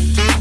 Thank you.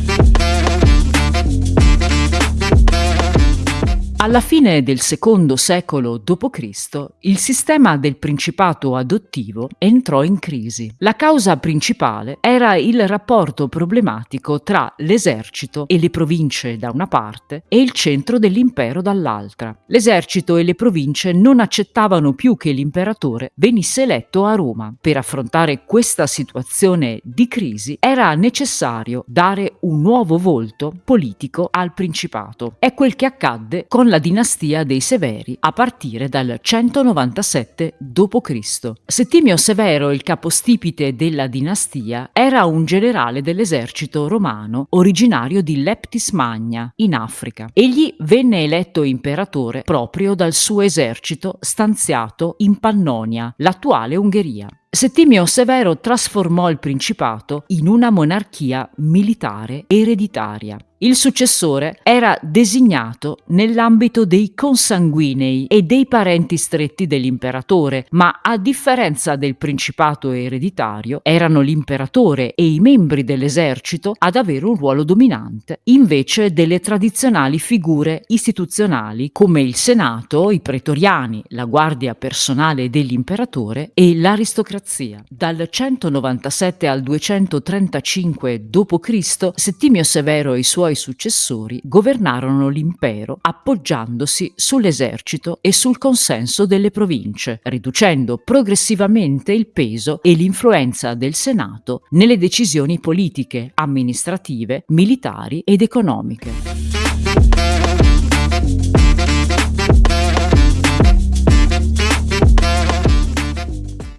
Alla fine del secondo secolo d.C., il sistema del principato adottivo entrò in crisi. La causa principale era il rapporto problematico tra l'esercito e le province da una parte e il centro dell'impero dall'altra. L'esercito e le province non accettavano più che l'imperatore venisse eletto a Roma. Per affrontare questa situazione di crisi era necessario dare un nuovo volto politico al principato. È quel che accadde con la dinastia dei Severi a partire dal 197 d.C. Settimio Severo, il capostipite della dinastia, era un generale dell'esercito romano originario di Leptis Magna, in Africa. Egli venne eletto imperatore proprio dal suo esercito stanziato in Pannonia, l'attuale Ungheria. Settimio Severo trasformò il principato in una monarchia militare ereditaria. Il successore era designato nell'ambito dei consanguinei e dei parenti stretti dell'imperatore, ma a differenza del principato ereditario, erano l'imperatore e i membri dell'esercito ad avere un ruolo dominante, invece delle tradizionali figure istituzionali come il senato, i pretoriani, la guardia personale dell'imperatore e l'aristocrazia. Dal 197 al 235 d.C. Settimio Severo e i suoi suoi successori governarono l'impero appoggiandosi sull'esercito e sul consenso delle province, riducendo progressivamente il peso e l'influenza del Senato nelle decisioni politiche, amministrative, militari ed economiche.